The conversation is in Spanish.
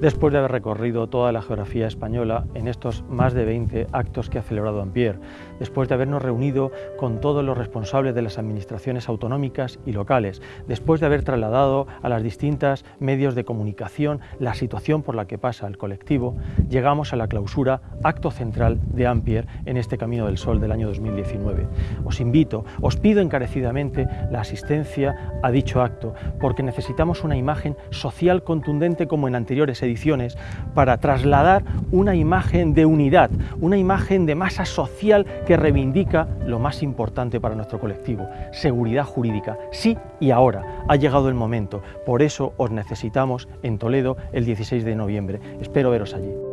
después de haber recorrido toda la geografía española en estos más de 20 actos que ha celebrado Ampier, después de habernos reunido con todos los responsables de las administraciones autonómicas y locales, después de haber trasladado a las distintas medios de comunicación la situación por la que pasa el colectivo, llegamos a la clausura, acto central de Ampier en este Camino del Sol del año 2019. Os invito, os pido encarecidamente la asistencia a dicho acto, porque necesitamos una imagen social contundente como en anteriores ediciones para trasladar una imagen de unidad, una imagen de masa social que reivindica lo más importante para nuestro colectivo, seguridad jurídica. Sí y ahora ha llegado el momento, por eso os necesitamos en Toledo el 16 de noviembre. Espero veros allí.